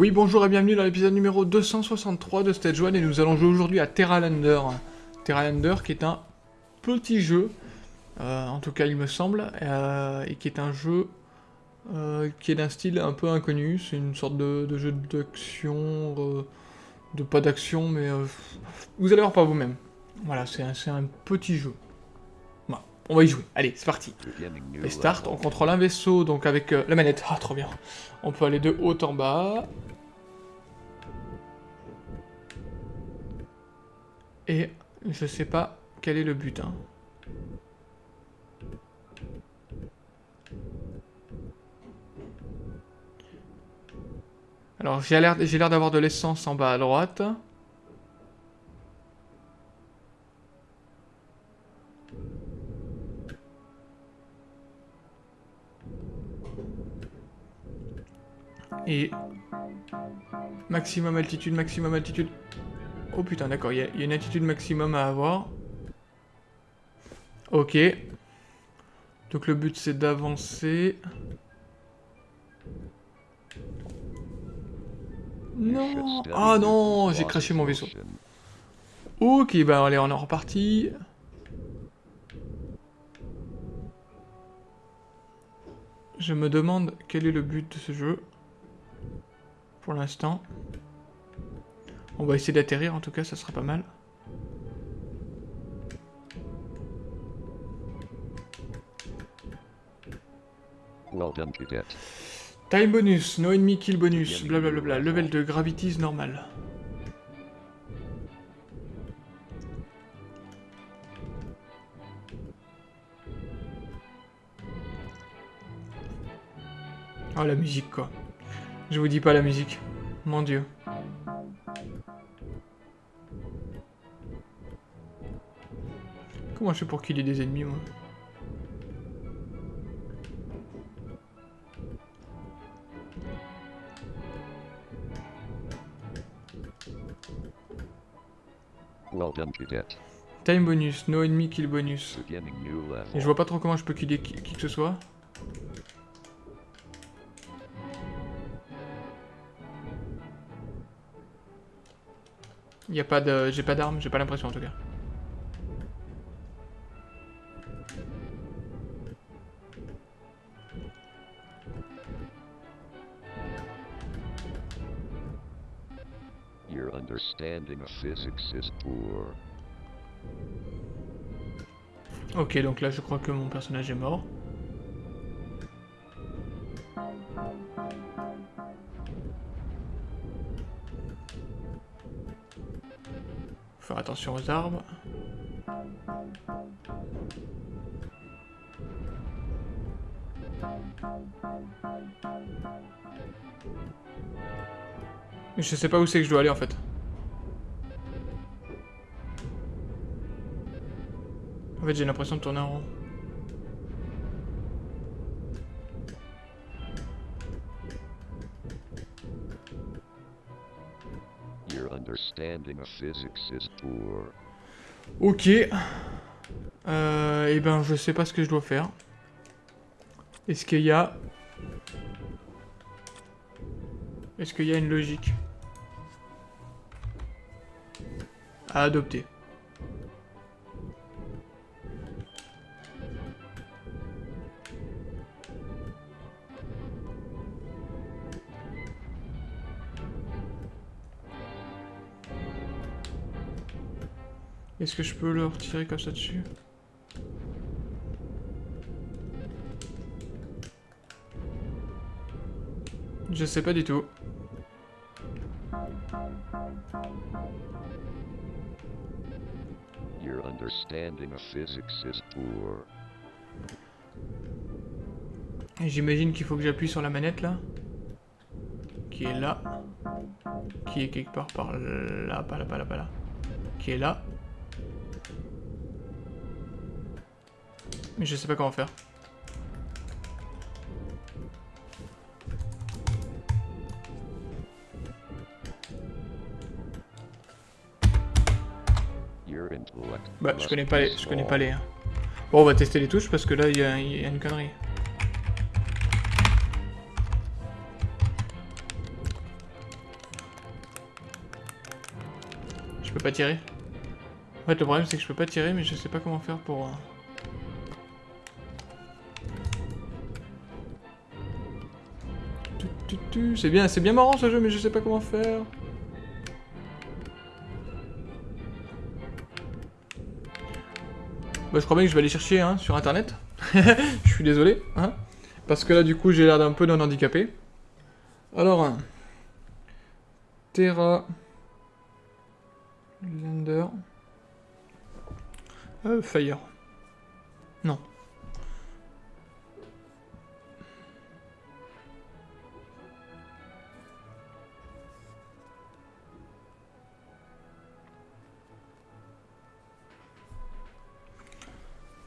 Oui, bonjour et bienvenue dans l'épisode numéro 263 de Stage 1 et nous allons jouer aujourd'hui à Terralander. Terralander qui est un petit jeu, euh, en tout cas il me semble, euh, et qui est un jeu euh, qui est d'un style un peu inconnu. C'est une sorte de, jeu d'action, de pas d'action, mais vous allez voir par vous-même. Voilà, c'est un, petit jeu. on va y jouer. Allez, c'est parti. Et start, on contrôle un vaisseau, donc avec la manette. Ah, trop bien. On peut aller de haut en bas. Et je sais pas quel est le but. Hein. Alors j'ai l'air d'avoir de l'essence en bas à droite. Et maximum altitude, maximum altitude. Oh putain, d'accord, il y, a une attitude maximum à avoir. Ok. Donc le but c'est d'avancer. Non Ah non J'ai craché mon vaisseau. Ok, bah allez, on est reparti. Je me demande quel est le but de ce jeu. Pour l'instant. On va essayer d'atterrir, en tout cas, ça sera pas mal. Time bonus, no enemy kill bonus, blablabla, level de gravity normal. Oh la musique quoi. Je vous dis pas la musique. Mon dieu. Comment je fais pour qu'il ait des ennemis, moi? Time bonus, no enemy kill bonus. Et je vois pas trop comment je peux killer qui, qui que ce soit. Y a pas de... J'ai pas d'armes, j'ai pas l'impression en tout cas. Ok, donc là je crois que mon personnage est mort. Faire attention aux arbres. Je sais pas où c'est que je dois aller en fait. En fait, j'ai l'impression de tourner en rond. Ok. Euh, et eh ben, je sais pas ce que je dois faire. Est-ce qu'il y a... Est-ce qu'il y a une logique? À adopter Est-ce que je peux le retirer comme ça dessus? Je sais pas du tout. J'imagine qu'il faut que j'appuie sur la manette là. Qui est là. Qui est quelque part par là, pas là, pas là, pas là. Qui est là. Mais je sais pas comment faire. Bah, je connais pas les... Je connais pas les... hein. Bon, on va tester les touches parce que là, il y, a- il y a une connerie. Je peux pas tirer. En fait, le problème, c'est que je peux pas tirer, mais je sais pas comment faire pour... euh. C'est bien, c'est bien marrant ce jeu, mais je sais pas comment faire. Bah, je crois bien que je vais aller chercher hein, sur internet. je suis désolé. Hein, parce que là, du coup, j'ai l'air d'un peu d'un handicapé. Alors, Terra. Lander. Euh, Fire. Non.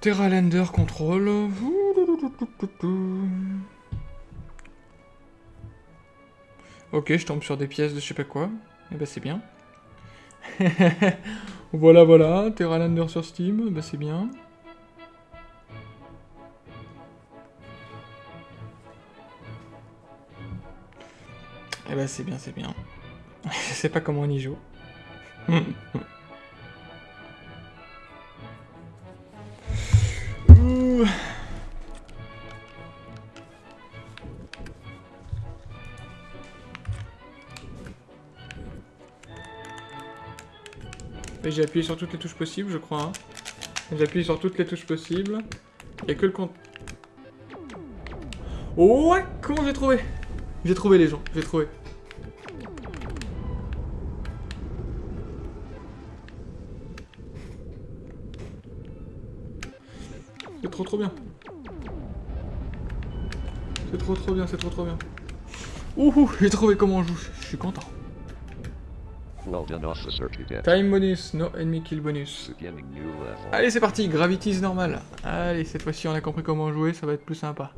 Terra Lander Control. Ok, je tombe sur des pièces de je sais pas quoi. Eh ben c'est bien. voilà, voilà. Terra Lander sur Steam. Bah c'est bien. Eh ben c'est bien, c'est bien. je sais pas comment on y joue. Et J'ai appuyé sur toutes les touches possibles, je crois. hein. J'ai appuyé sur toutes les touches possibles. Il a que le compte. Ouais Comment j'ai trouvé? J'ai trouvé les gens, j'ai trouvé. C'est trop trop bien. C'est trop trop bien, c'est trop trop bien. Ouhou, j'ai trouvé comment on joue, je suis content. Well done, officer cadet. Time bonus, no enemy kill bonus. Level. Allez, c'est parti, Gravity's normal. Allez, cette fois-ci, on a compris comment jouer, ça va être plus sympa.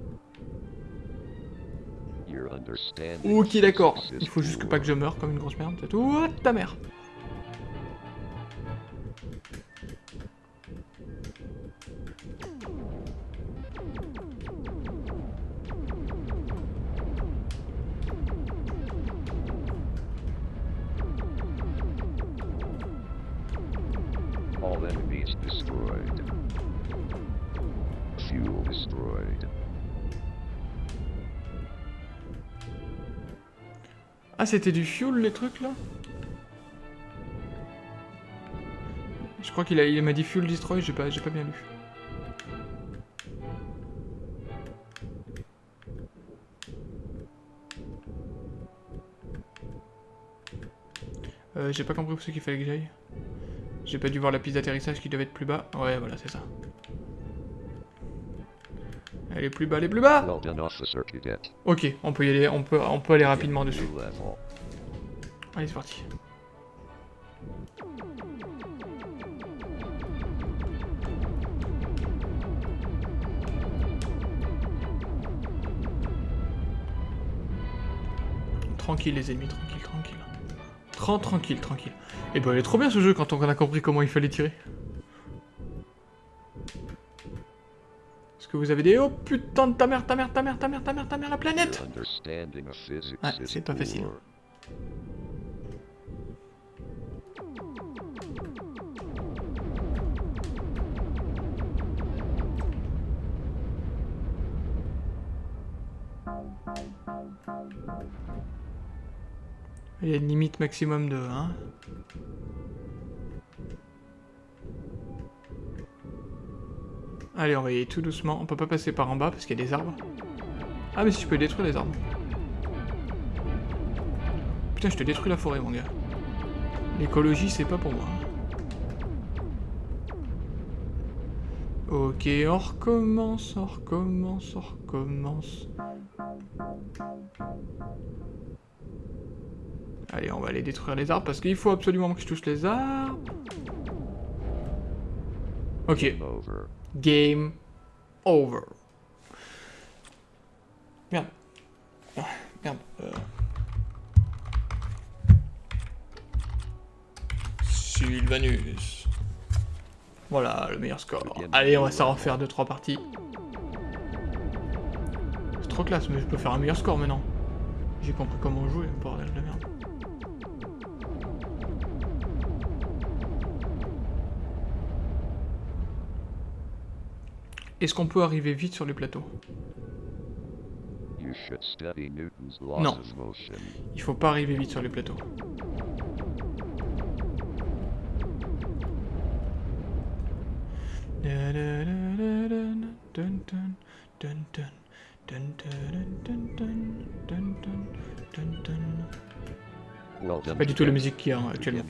Ok, d'accord. Il faut juste que pas que je meure comme une grosse merde, c'est tout. Ouah, ta mère. All enemies destroyed. Fuel destroyed. Ah, c'était du fuel, les trucs, là? Je crois qu'il il m'a dit fuel destroy, j'ai pas, pas bien lu. Euh, j'ai pas compris où c'est qu'il fallait que j'aille. J'ai pas dû voir la piste d'atterrissage qui devait être plus bas. Ouais, voilà, c'est ça. Elle est plus bas, elle est plus bas. Ok, on peut y aller, on peut, on peut aller rapidement dessus. Allez, c'est parti. Tranquille les ennemis, tranquille, tranquille. Tran- tranquille, tranquille. Et ben il est trop bien ce jeu quand on a compris comment il fallait tirer. Est-ce que vous avez des... Oh putain de ta mère, ta mère, ta mère, ta mère, ta mère, ta mère, la planète Ouais, is c'est pas facile. Il y a une limite maximum de... Hein Allez, on va y aller tout doucement. On peut pas passer par en bas parce qu'il y a des arbres. Ah, mais si je peux détruire les arbres. Putain, je te détruis la forêt, mon gars. L'écologie, c'est pas pour moi. Ok, on recommence, on recommence, on recommence. Allez, on va aller détruire les arbres parce qu'il faut absolument que je touche les arbres. Ok, Game over. Merde. Ah, merde. euh. Sylvanus. Voilà, le meilleur score. Allez, on va s'en refaire 2-3 parties. C'est trop classe, mais je peux faire un meilleur score maintenant. J'ai compris comment jouer, bordel de merde. Est-ce qu'on peut arriver vite sur les plateaux? You should study Newton's No. laws of motion. Il faut pas arriver vite sur les plateaux. Done. Pas du tout la musique qu'il y a actuellement.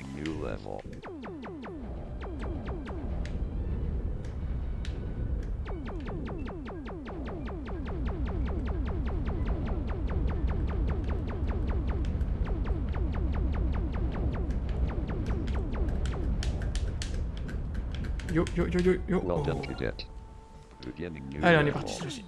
Yo, yo, yo, yo, yo. Well done, cadet. Allez, on est parti, celui-ci.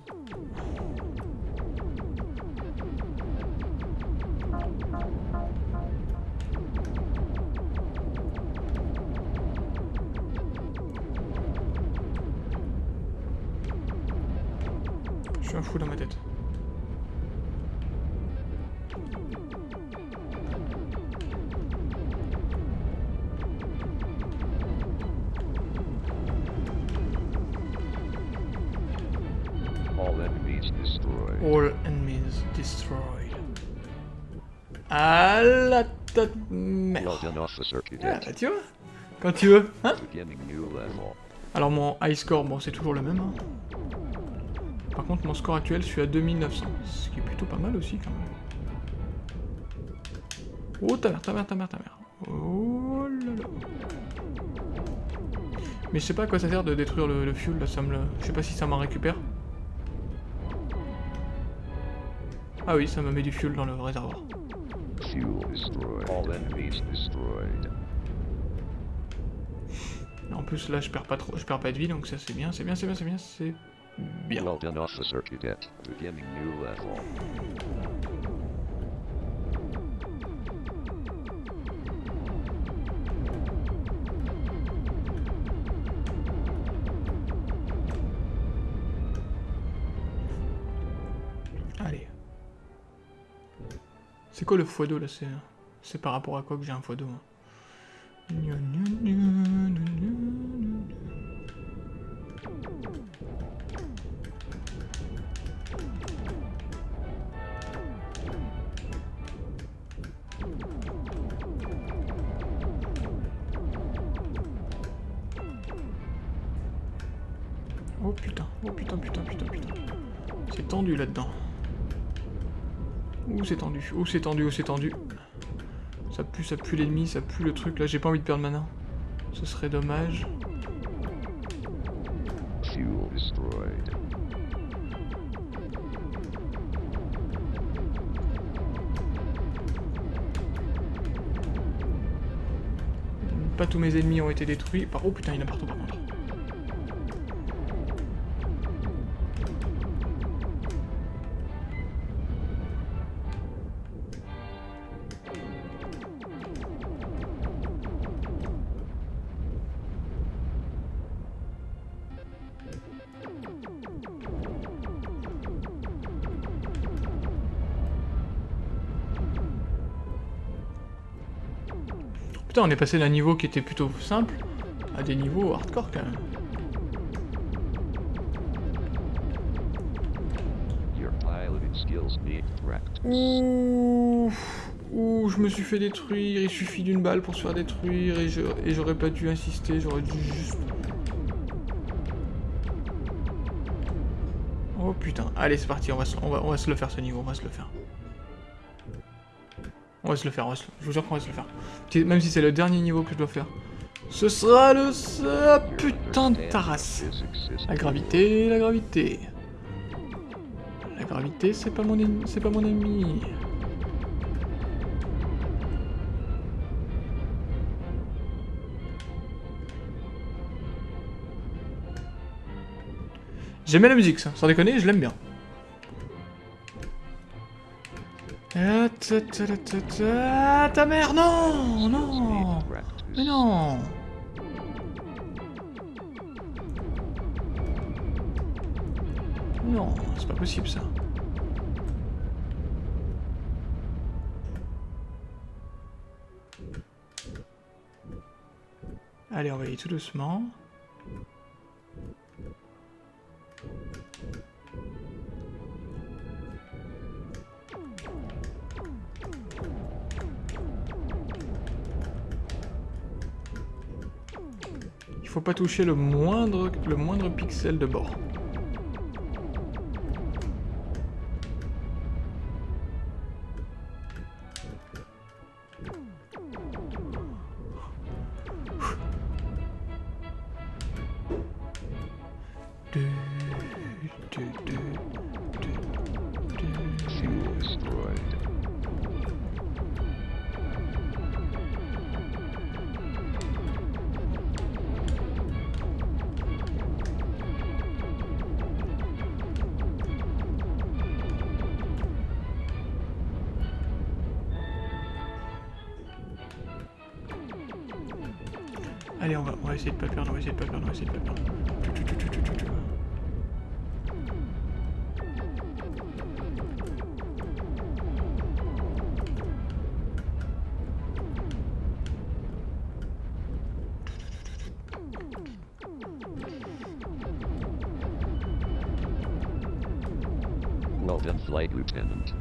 Je suis un fou dans ma tête. À la tête merde. Ah, bah, tu vois Quand tu veux, hein. Alors mon high score, bon c'est toujours le même. hein. Par contre mon score actuel, je suis à 2900. Ce qui est plutôt pas mal aussi quand même. Oh ta mère, ta mère, ta mère, ta mère. Oh là là. Mais je sais pas à quoi ça sert de détruire le, le fuel là, ça me le... Je sais pas si ça m'en récupère. Ah oui, ça me met du fuel dans le réservoir. Fuel destroyed. All enemies destroyed. En plus là je perds pas trop, je perds pas de vie donc ça c'est bien, c'est bien, c'est bien, c'est bien, c'est bien. C'est quoi le x2 là C'est par rapport à quoi que j'ai un x2 moi Gna, gna, gna, gna, gna, gna. Oh putain, oh putain, putain, putain, putain. C'est tendu là-dedans. Ouh, c'est tendu, ouh, c'est tendu, ouh, c'est tendu. Ça pue, ça pue l'ennemi, ça pue le truc. Là, j'ai pas envie de perdre mana. Ce serait dommage. Pas tous mes ennemis ont été détruits. Oh putain, il y en a partout par contre. Putain, on est passé d'un niveau qui était plutôt simple à des niveaux hardcore quand même. Ouh, ouh, je me suis fait détruire, il suffit d'une balle pour se faire détruire et j'aurais pas dû insister, j'aurais dû juste... Oh putain, allez c'est parti, on va, se, on, va, on va se le faire ce niveau, on va se le faire. On va se le faire, on je vous jure qu'on va se le faire. Même si c'est le dernier niveau que je dois faire. Ce sera le... Ah, putain de tarasse. La gravité, la gravité. La gravité, c'est pas mon ennemi, c'est pas mon. J'aime bien la musique, ça, sans déconner, je l'aime bien. Ta, ta mère, non Non Mais non Non, c'est pas possible ça. Allez, on va y aller tout doucement. Il faut pas toucher le moindre, le moindre pixel de bord. Allez, on va, on va essayer de pas perdre, on va essayer de pas perdre, on va essayer de pas perdre. Well done, Flight Lieutenant.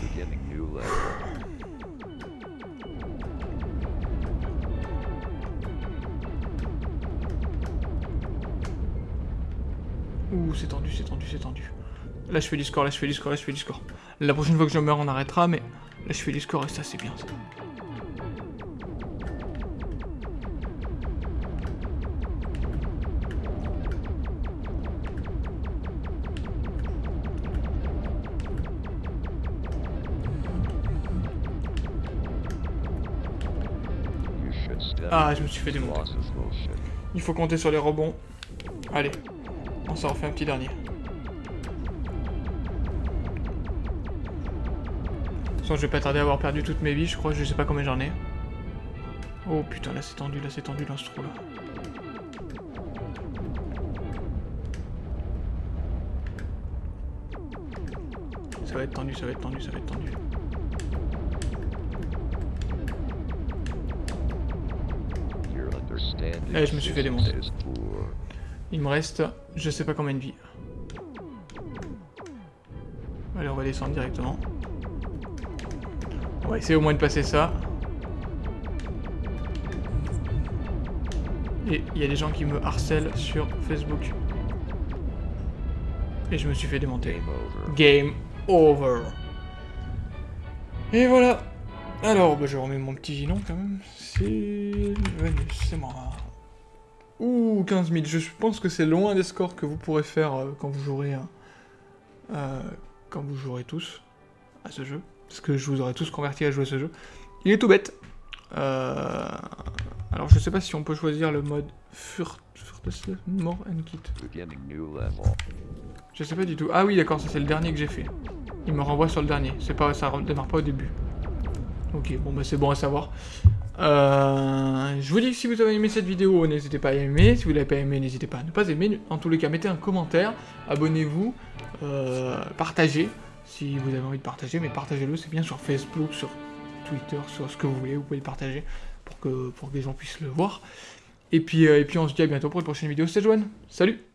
Beginning new level. Ouh, c'est tendu, c'est tendu, c'est tendu. Là, je fais du score, là, je fais du score, là, je fais du score. La prochaine fois que je meurs, on arrêtera, mais là, je fais du score et ça, c'est bien, ça. Ah, je me suis fait démonter. Il faut compter sur les rebonds. Allez, on s'en refait un petit dernier. De toute façon, je vais pas tarder à avoir perdu toutes mes vies, je crois, je sais pas combien j'en ai. Oh putain, là c'est tendu, là c'est tendu dans ce trou là. Ça va être tendu, ça va être tendu, ça va être tendu. Eh, je me suis fait démonter. Il me reste, je sais pas combien de vie. Allez, on va descendre directement. On va essayer au moins de passer ça. Et il y a des gens qui me harcèlent sur Facebook. Et je me suis fait démonter. Game over. Game over. Et voilà. Alors, bah, je remets mon petit ginon quand même. C'est Venus, c'est moi. Ouh, 15 000. Je pense que c'est loin des scores que vous pourrez faire euh, quand vous jouerez, hein, euh, quand vous jouerez tous à ce jeu. Parce que je vous aurai tous converti à jouer à ce jeu. Il est tout bête. Euh, alors, je sais pas si on peut choisir le mode Furt... More and Kit. Je sais pas du tout. Ah oui, d'accord, ça c'est le dernier que j'ai fait. Il me renvoie sur le dernier. C'est pas, ça démarre pas au début. Ok, bon bah c'est bon à savoir. Euh, je vous dis que si vous avez aimé cette vidéo, n'hésitez pas à aimer. Si vous l'avez pas aimé, n'hésitez pas à ne pas aimer. En tous les cas, mettez un commentaire, abonnez-vous, euh, partagez si vous avez envie de partager, mais partagez-le, c'est bien sur Facebook, sur Twitter, sur ce que vous voulez, vous pouvez le partager pour que, pour les gens puissent le voir. Et puis, euh, et puis on se dit à bientôt pour une prochaine vidéo. C'était Joanne, salut